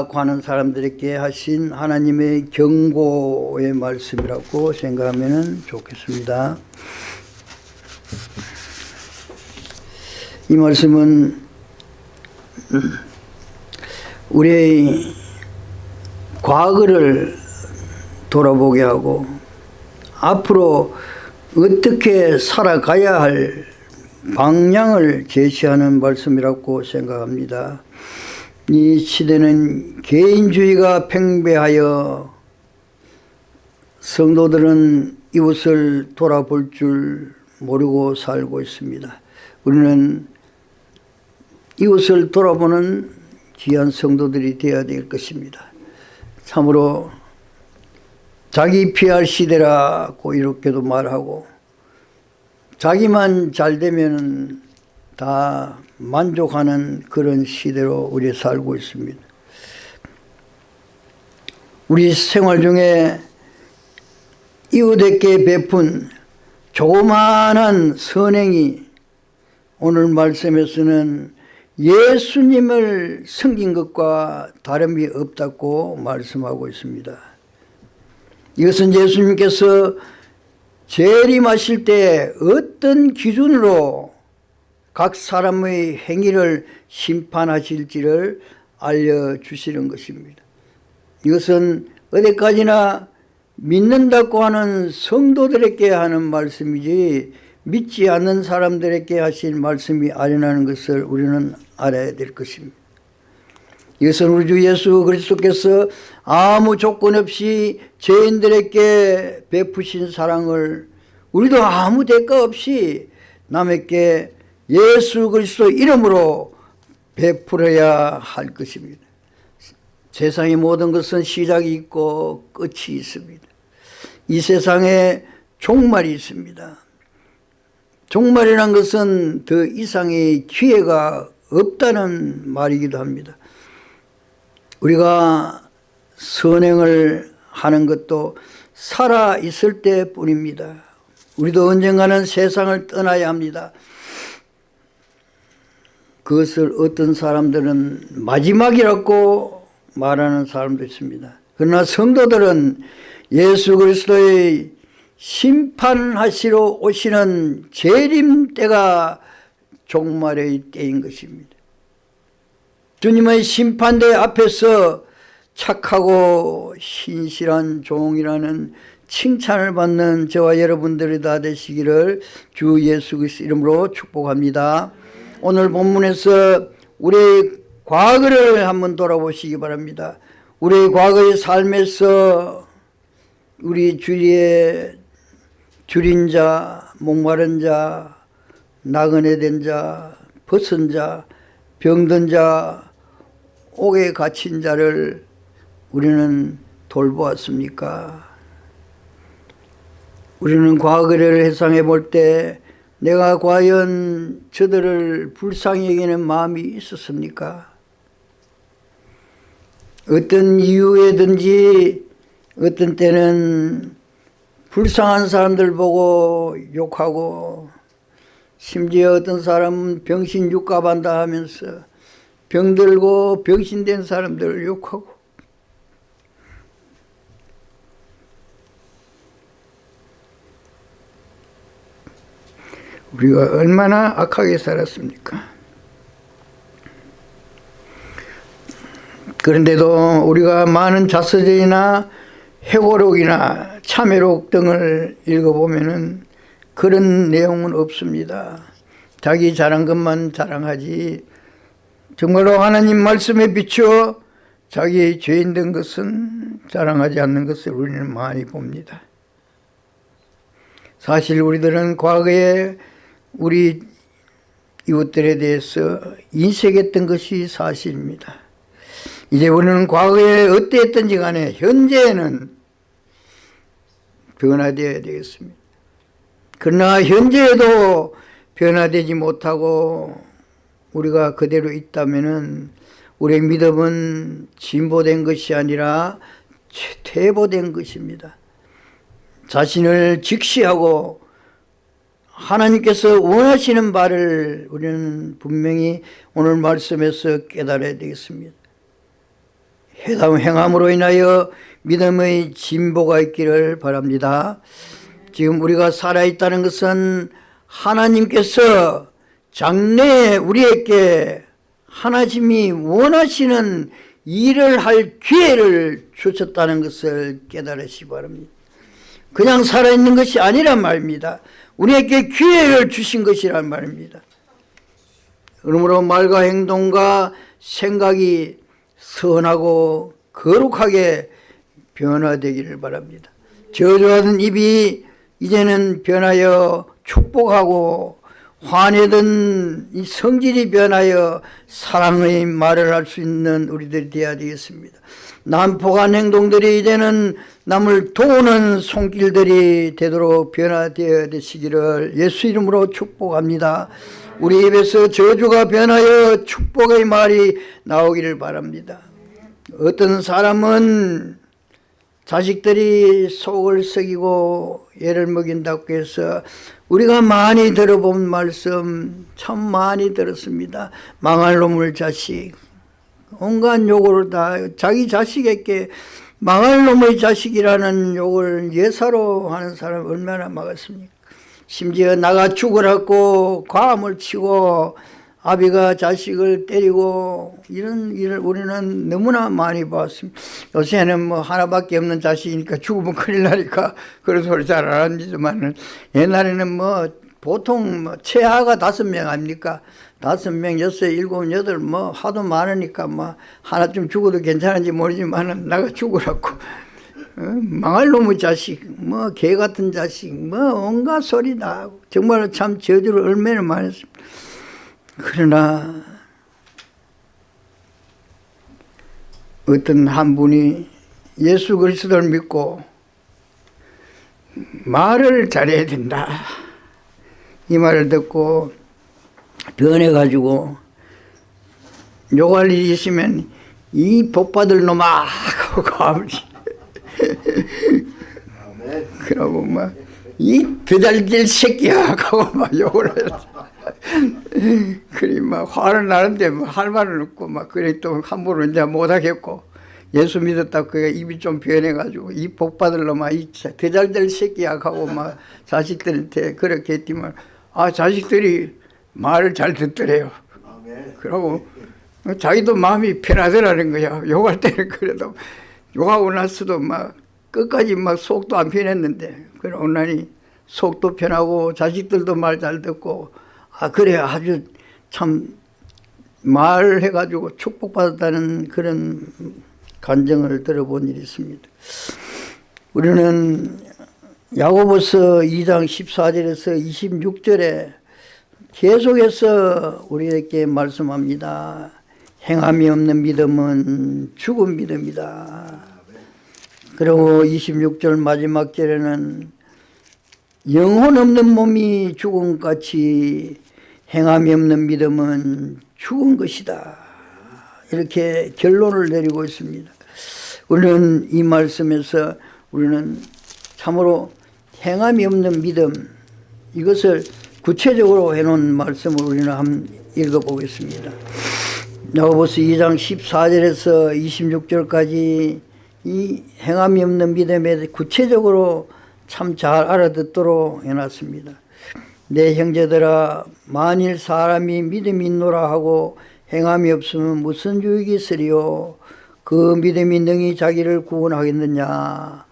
파악하는 사람들에게 하신 하나님의 경고의 말씀이라고 생각하면 좋겠습니다. 이 말씀은 우리의 과거를 돌아보게 하고 앞으로 어떻게 살아가야 할 방향을 제시하는 말씀이라고 생각합니다. 이 시대는 개인주의가 팽배하여 성도들은 이웃을 돌아볼 줄 모르고 살고 있습니다. 우리는 이웃을 돌아보는 귀한 성도들이 되어야 될 것입니다. 참으로 자기 피할 시대라고 이렇게도 말하고 자기만 잘 되면 다 만족하는 그런 시대로 우리 살고 있습니다. 우리 생활 중에 이웃에게 베푼 조그마한 선행이 오늘 말씀에서는 예수님을 섬긴 것과 다름이 없다고 말씀하고 있습니다. 이것은 예수님께서 재림하실 때 어떤 기준으로 각 사람의 행위를 심판하실지를 알려주시는 것입니다. 이것은 어디까지나 믿는다고 하는 성도들에게 하는 말씀이지 믿지 않는 사람들에게 하신 말씀이 아니라는 것을 우리는 알아야 될 것입니다. 이것은 우리 주 예수 그리스도께서 아무 조건 없이 죄인들에게 베푸신 사랑을 우리도 아무 대가 없이 남에게 예수 그리스도 이름으로 베풀어야 할 것입니다. 세상의 모든 것은 시작이 있고 끝이 있습니다. 이 세상에 종말이 있습니다. 종말이란 것은 더 이상의 기회가 없다는 말이기도 합니다. 우리가 선행을 하는 것도 살아 있을 때뿐입니다. 우리도 언젠가는 세상을 떠나야 합니다. 그것을 어떤 사람들은 마지막이라고 말하는 사람도 있습니다. 그러나 성도들은 예수 그리스도의 심판하시러 오시는 재림 때가 종말의 때인 것입니다. 주님의 심판대 앞에서 착하고 신실한 종이라는 칭찬을 받는 저와 여러분들이 다 되시기를 주 예수 그리스도 이름으로 축복합니다. 오늘 본문에서 우리의 과거를 한번 돌아보시기 바랍니다. 우리의 과거의 삶에서 우리 주위에 줄인 자, 목마른 자, 나그네 된 자, 벗은 자, 병든 자, 옥에 갇힌 자를 우리는 돌보았습니까? 우리는 과거를 회상해 볼 때 내가 과연 저들을 불쌍히 여기는 마음이 있었습니까? 어떤 이유에든지 어떤 때는 불쌍한 사람들 보고 욕하고 심지어 어떤 사람은 병신 육갑한다 하면서 병들고 병신된 사람들을 욕하고 우리가 얼마나 악하게 살았습니까? 그런데도 우리가 많은 자서전이나 해고록이나 참회록 등을 읽어보면 그런 내용은 없습니다. 자기 잘한 것만 자랑하지 정말로 하나님 말씀에 비추어 자기 죄인 된 것은 자랑하지 않는 것을 우리는 많이 봅니다. 사실 우리들은 과거에 우리 이웃들에 대해서 인색했던 것이 사실입니다. 이제 우리는 과거에 어땠든지 간에 현재에는 변화되어야 되겠습니다. 그러나 현재에도 변화되지 못하고 우리가 그대로 있다면 우리의 믿음은 진보된 것이 아니라 퇴보된 것입니다. 자신을 직시하고 하나님께서 원하시는 바를 우리는 분명히 오늘 말씀에서 깨달아야 되겠습니다. 회담 행함으로 인하여 믿음의 진보가 있기를 바랍니다. 지금 우리가 살아있다는 것은 하나님께서 장래에 우리에게 하나님이 원하시는 일을 할 기회를 주셨다는 것을 깨달으시 기 바랍니다. 그냥 살아있는 것이 아니란 말입니다. 우리에게 기회를 주신 것이란 말입니다. 그러므로 말과 행동과 생각이 선하고 거룩하게 변화되기를 바랍니다. 저주하던 입이 이제는 변하여 축복하고 화내던 이 성질이 변하여 사랑의 말을 할 수 있는 우리들이 되어야 되겠습니다. 난폭한 행동들이 이제는 남을 도우는 손길들이 되도록 변화되어 되시기를 예수 이름으로 축복합니다. 우리 입에서 저주가 변하여 축복의 말이 나오기를 바랍니다. 어떤 사람은 자식들이 속을 썩이고 애를 먹인다고 해서 우리가 많이 들어본 말씀 참 많이 들었습니다. 망할 놈을 자식 온갖 욕을 다 자기 자식에게 망할 놈의 자식이라는 욕을 예사로 하는 사람 얼마나 막았습니까? 심지어 나가 죽으라고 과음을 치고 아비가 자식을 때리고 이런 일을 우리는 너무나 많이 봤습니다. 요새는 뭐 하나밖에 없는 자식이니까 죽으면 큰일 나니까 그런 소리 잘 안 합니다만 옛날에는 뭐 보통 뭐 최하가 다섯 명 아닙니까? 다섯 명, 여섯, 일곱, 여덟 뭐 하도 많으니까 뭐 하나쯤 죽어도 괜찮은지 모르지만은 나가 죽으라고 어? 망할 놈의 자식, 뭐 개 같은 자식, 뭐 온갖 소리 다 정말 참 저주를 얼마나 많이 했습니다. 그러나 어떤 한 분이 예수 그리스도를 믿고 말을 잘해야 된다. 이 말을 듣고 변해가지고 욕할 일이 있으면 이 복받을 놈아 하고 가버리. 그러고 막 이 배달질 새끼야 하고 막 욕을 했어 그리 막 화를 나는데 뭐할 말은 없고 막 그래 또 함부로 이제 못하겠고 예수 믿었다 그 입이 좀 변해가지고 이 복 받을러 막이 대잘될 새끼야 하고 막 자식들한테 그렇게 했지만 아 자식들이 말을 잘 듣더래요. 그러고 자기도 마음이 편하더라는 거야. 욕할 때는 그래도 욕하고 나서도 막 끝까지 막 속도 안 편했는데 그러고 나니 속도 편하고 자식들도 말 잘 듣고 아 그래 아주 참 말해가지고 축복받았다는 그런 간정을 들어본 일이 있습니다. 우리는 야고보서 2장 14절에서 26절에 계속해서 우리에게 말씀합니다. 행함이 없는 믿음은 죽은 믿음이다. 그리고 26절 마지막 절에는 영혼 없는 몸이 죽음같이 행함이 없는 믿음은 죽은 것이다. 이렇게 결론을 내리고 있습니다. 우리는 이 말씀에서 우리는 참으로 행함이 없는 믿음 이것을 구체적으로 해놓은 말씀을 우리는 한번 읽어보겠습니다. 야고보서 2장 14절에서 26절까지 이 행함이 없는 믿음에 구체적으로 참 잘 알아듣도록 해놨습니다. 내 형제들아 만일 사람이 믿음이 있노라 하고 행함이 없으면 무슨 유익이 있으리요 그 믿음이 능히 자기를 구원하겠느냐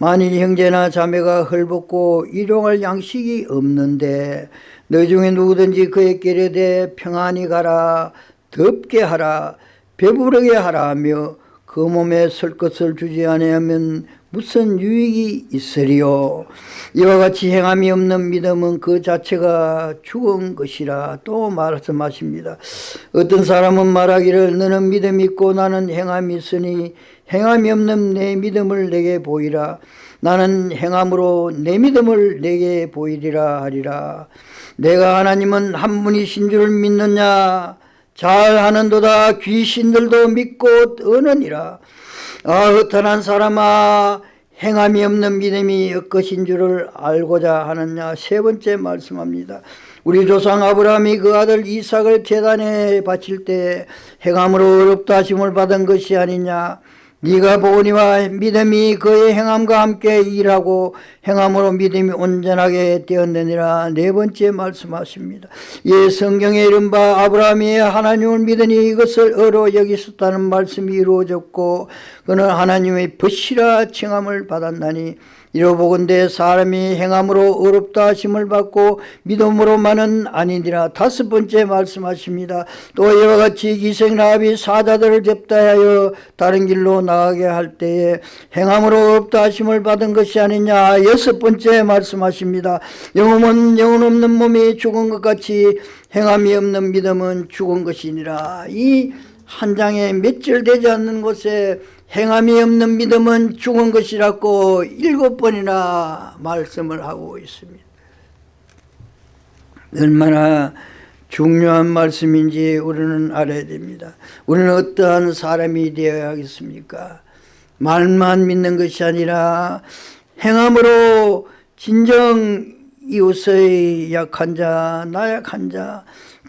만일 형제나 자매가 헐벗고 일용할 양식이 없는데 너 중에 누구든지 그에게 이르되 평안히 가라 덥게 하라 배부르게 하라 하며 그 몸에 설 것을 주지 아니하면 무슨 유익이 있으리요? 이와 같이 행함이 없는 믿음은 그 자체가 죽은 것이라 또 말씀하십니다. 어떤 사람은 말하기를 너는 믿음 있고 나는 행함이 있으니 행함이 없는 내 믿음을 내게 보이라. 나는 행함으로 내 믿음을 내게 보이리라 하리라. 내가 하나님은 한 분이신 줄 믿느냐? 잘하는도다. 귀신들도 믿고 떠느니라 아 허탄한 사람아 행함이 없는 믿음이 엇것인 줄을 알고자 하느냐? 세 번째 말씀합니다. 우리 조상 아브라함이 그 아들 이삭을 재단에 바칠 때 행함으로 어렵다 하심을 받은 것이 아니냐 네가 보니와 믿음이 그의 행함과 함께 일하고 행함으로 믿음이 온전하게 되었느니라 네 번째 말씀하십니다. 예 성경에 이른바 아브라함이 하나님을 믿으니 이것을 어로 여기었다는 말씀이 이루어졌고 그는 하나님의 벗이라 칭함을 받았나니 이로 보건대 사람이 행함으로 어렵다 하심을 받고 믿음으로만은 아니니라 다섯 번째 말씀하십니다. 또 이와 같이 기생라합이 사자들을 접대하여 다른 길로 나가게 할 때에 행함으로 어렵다 하심을 받은 것이 아니냐 여섯 번째 말씀하십니다. 영혼은 영혼 없는 몸이 죽은 것 같이 행함이 없는 믿음은 죽은 것이니라 이 한 장에 몇 절 되지 않는 곳에 행함이 없는 믿음은 죽은 것이라고 일곱 번이나 말씀을 하고 있습니다. 얼마나 중요한 말씀인지 우리는 알아야 됩니다. 우리는 어떠한 사람이 되어야겠습니까? 말만 믿는 것이 아니라 행함으로 진정 이웃의 약한 자, 나약한 자,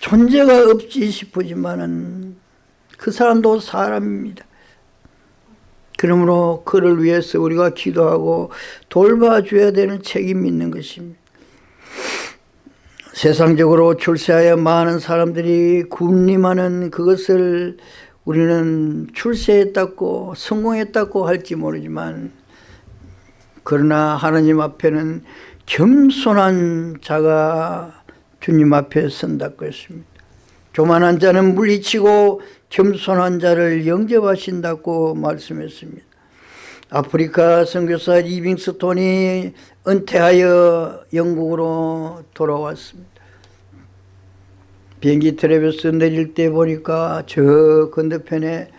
존재가 없지 싶으지만은 그 사람도 사람입니다. 그러므로 그를 위해서 우리가 기도하고 돌봐줘야 되는 책임이 있는 것입니다. 세상적으로 출세하여 많은 사람들이 군림하는 그것을 우리는 출세했다고 성공했다고 할지 모르지만 그러나 하나님 앞에는 겸손한 자가 주님 앞에 선다고 했습니다. 교만한 자는 물리치고 겸손한 자를 영접하신다고 말씀했습니다. 아프리카 선교사 리빙스톤이 은퇴하여 영국으로 돌아왔습니다. 비행기 트랩에서 내릴 때 보니까 저 건너편에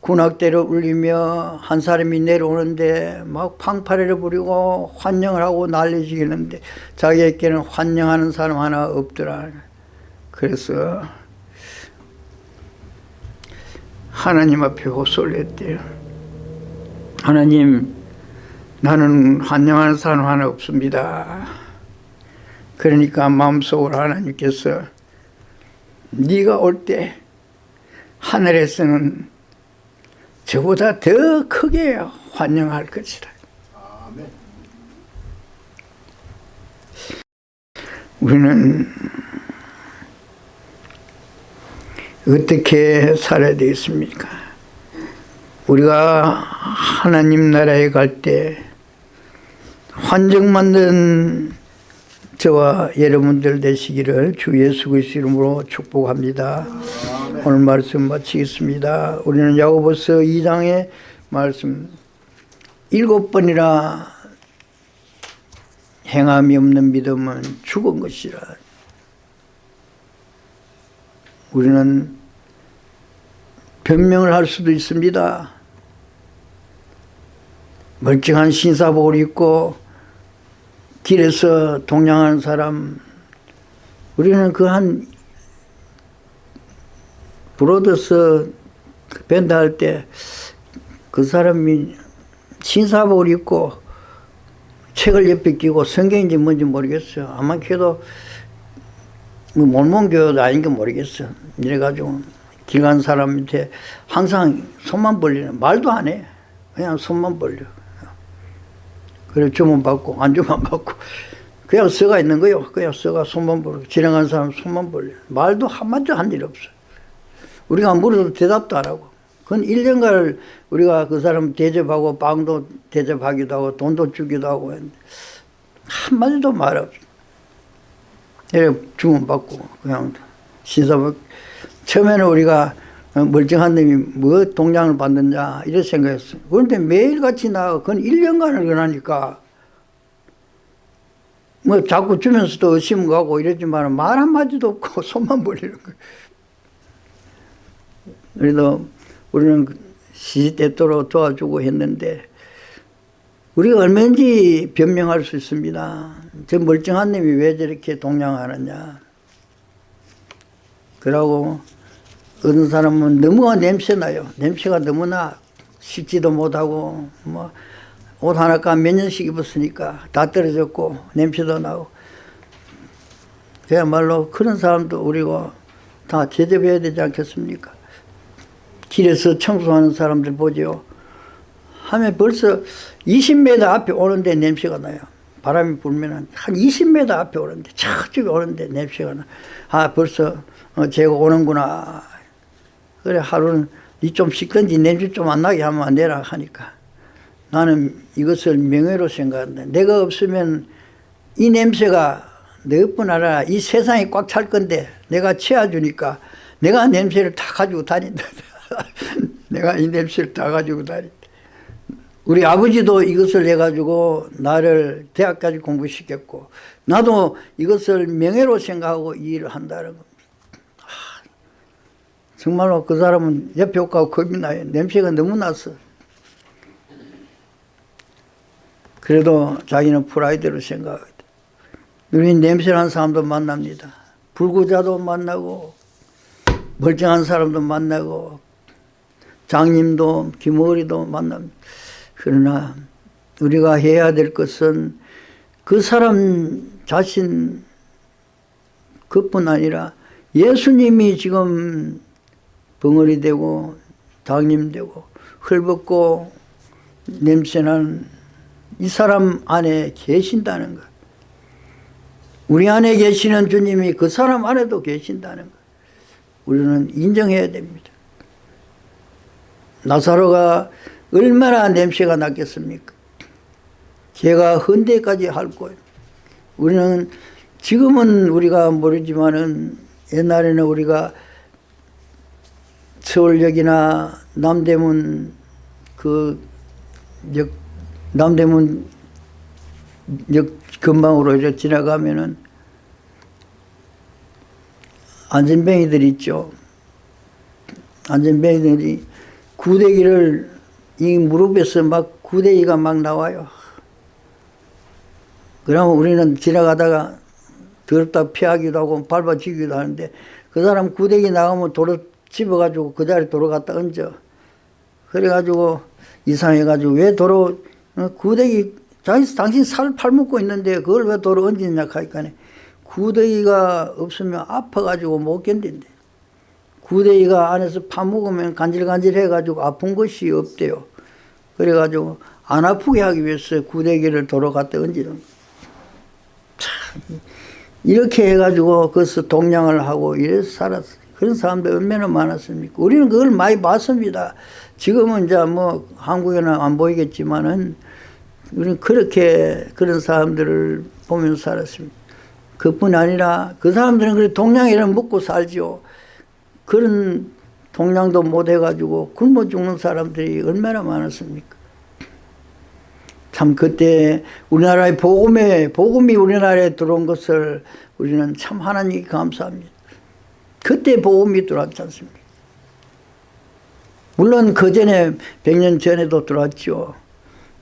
군악대를 울리며 한 사람이 내려오는데 막 팡파레를 부리고 환영을 하고 난리지기는데 자기에게는 환영하는 사람 하나 없더라. 그래서 하나님 앞에 호소를 했대요. 하나님 나는 환영하는 사람 하나 없습니다. 그러니까 마음속으로 하나님께서 네가 올 때 하늘에서는 저보다 더 크게 환영할 것이다. 우리는 어떻게 살아야 되겠습니까? 우리가 하나님 나라에 갈 때 환정 만든 저와 여러분들 되시기를 주 예수 그리스도 이름으로 축복합니다. 오늘 말씀 마치겠습니다. 우리는 야고보서 2장의 말씀 일곱 번이나 행함이 없는 믿음은 죽은 것이라 우리는 변명을 할 수도 있습니다. 멀쩡한 신사복을 입고 길에서 동냥하는 사람 우리는 그 한 브로더스 밴드 할 때 그 사람이 신사복을 입고 책을 옆에 끼고 성경인지 뭔지 모르겠어요. 아마 뭐 몰몬교도 아닌 게 모르겠어. 이래가지고 길간 사람한테 항상 손만 벌리는 말도 안 해. 그냥 손만 벌려. 그래 주문 받고 안 주문 받고 그냥 써가 있는 거요. 그냥 써가 손만 벌려. 지나간 사람 손만 벌려. 말도 한마디도 한일 없어. 우리가 물어도 대답도 안 하고. 그건 1년간 우리가 그 사람 대접하고 빵도 대접하기도 하고 돈도 주기도 하고 했는데 한마디도 말 없어. 이렇게 주문받고 그냥 신사복 처음에는 우리가 멀쩡한 놈이 뭐 동장을 받느냐 이런 생각했어요. 그런데 매일같이 나가 그건 1년간을 그러니까 뭐 자꾸 주면서도 의심 가고 이랬지만 말 한마디도 없고 손만 벌리는 거예요. 그래도 우리는 시시때때로 도와주고 했는데 우리가 얼마든지 변명할 수 있습니다. 저 멀쩡한 놈이 왜 저렇게 동냥하느냐. 그러고 어떤 사람은 너무 냄새나요. 냄새가 너무나 씻지도 못하고 뭐 옷 하나가 몇 년씩 입었으니까 다 떨어졌고 냄새도 나고 그야말로 그런 사람도 우리가 다 제접해야 되지 않겠습니까? 길에서 청소하는 사람들 보죠. 하면 벌써 20m 앞에 오는데 냄새가 나요. 바람이 불면 한 20m 앞에 오는데 저쪽에 오는데 냄새가 나. 아 벌써 어, 제가 오는구나. 그래 하루는 니 좀 씻건지 냄새 좀 안 나게 하면 안 되나 하니까 나는 이것을 명예로 생각한다. 내가 없으면 이 냄새가 너뿐 아니라 이 세상이 꽉 찰 건데 내가 채워주니까 내가 냄새를 다 가지고 다닌다. 내가 이 냄새를 다 가지고 다닌다. 우리 아버지도 이것을 해가지고 나를 대학까지 공부시켰고 나도 이것을 명예로 생각하고 이 일을 한다는 겁니다. 아, 정말로 그 사람은 옆에 옷가고 겁이 나요. 냄새가 너무 났어. 그래도 자기는 프라이드로 생각하거든. 우리는 냄새난 사람도 만납니다. 불구자도 만나고 멀쩡한 사람도 만나고 장님도 김어리도 만납니다. 그러나 우리가 해야 될 것은 그 사람 자신 그뿐 아니라 예수님이 지금 벙어리 되고 장님 되고 헐벗고 냄새나는 이 사람 안에 계신다는 것. 우리 안에 계시는 주님이 그 사람 안에도 계신다는 것. 우리는 인정해야 됩니다. 나사로가 얼마나 냄새가 났겠습니까? 개가 헌데까지 할 거예요. 우리는 지금은 우리가 모르지만은 옛날에는 우리가 서울역이나 남대문 그 역, 남대문 역 근방으로 이렇게 지나가면은 안전뱅이들 있죠. 안전뱅이들이 구데기를 이 무릎에서 막 구데기가 막 나와요. 그러면 우리는 지나가다가 더럽다 피하기도 하고 밟아지기도 하는데 그 사람 구데기 나가면 도로 집어가지고 그 자리에 도로 갖다 얹어. 그래가지고 이상해가지고 왜 도로 어, 구데기 자기 당신 살 팔먹고 있는데 그걸 왜 도로 얹느냐 하니까 구데기가 없으면 아파가지고 못 견딘대. 구데기가 안에서 파먹으면 간질간질해가지고 아픈 것이 없대요. 그래가지고 안 아프게 하기 위해서 구데기를 갖다 얹는 참 이렇게 해가지고 거기서 동냥을 하고 이래서 살았어요. 그런 사람들 얼마나 많았습니까? 우리는 그걸 많이 봤습니다. 지금은 이제 뭐 한국에는 안 보이겠지만은 우리는 그렇게 그런 사람들을 보면서 살았습니다. 그뿐 아니라 그 사람들은 그래 동냥이를 먹고 살죠. 그런 동냥도 못 해가지고 굶어 죽는 사람들이 얼마나 많았습니까? 참 그때 우리나라의 복음에 복음이 우리나라에 들어온 것을 우리는 참 하나님께 감사합니다. 그때 복음이 들어왔지 않습니까? 물론 그 전에 100년 전에도 들어왔죠.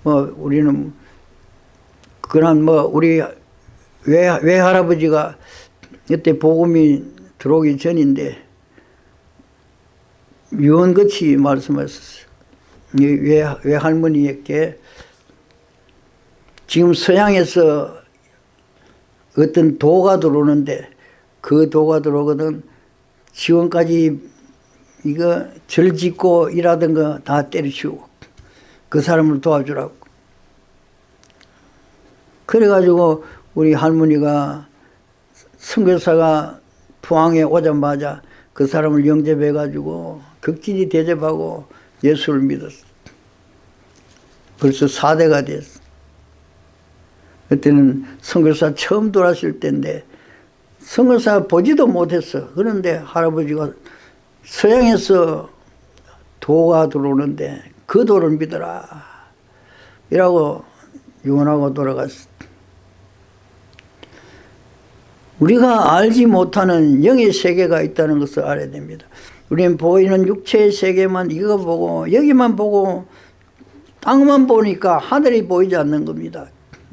뭐 우리는 그런 뭐 우리 외, 외할아버지가 그때 복음이 들어오기 전인데 유언같이 말씀하셨어요. 외, 외할머니에게 지금 서양에서 어떤 도가 들어오는데 그 도가 들어오거든 지원까지 이거 절 짓고 일하던 거 다 때려치우고 그 사람을 도와주라고 그래가지고 우리 할머니가 선교사가 포항에 오자마자 그 사람을 영접해가지고 극진히 대접하고 예수를 믿었어. 벌써 4대가 됐어. 그때는 선교사 처음 돌아실 때인데 선교사 보지도 못했어. 그런데 할아버지가 서양에서 도가 들어오는데 그 도를 믿어라. 이라고 유언하고 돌아갔어. 우리가 알지 못하는 영의 세계가 있다는 것을 알아야 됩니다. 우리는 보이는 육체의 세계만 이거 보고 여기만 보고 땅만 보니까 하늘이 보이지 않는 겁니다.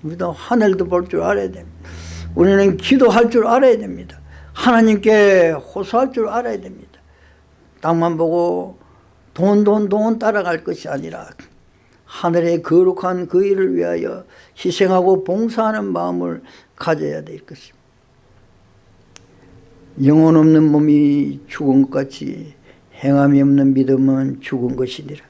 우리도 하늘도 볼 줄 알아야 됩니다. 우리는 기도할 줄 알아야 됩니다. 하나님께 호소할 줄 알아야 됩니다. 땅만 보고 돈, 돈, 돈 따라갈 것이 아니라 하늘의 거룩한 그 일을 위하여 희생하고 봉사하는 마음을 가져야 될 것입니다. 영혼 없는 몸이 죽은 것 같이 행함이 없는 믿음은 죽은 것이니라.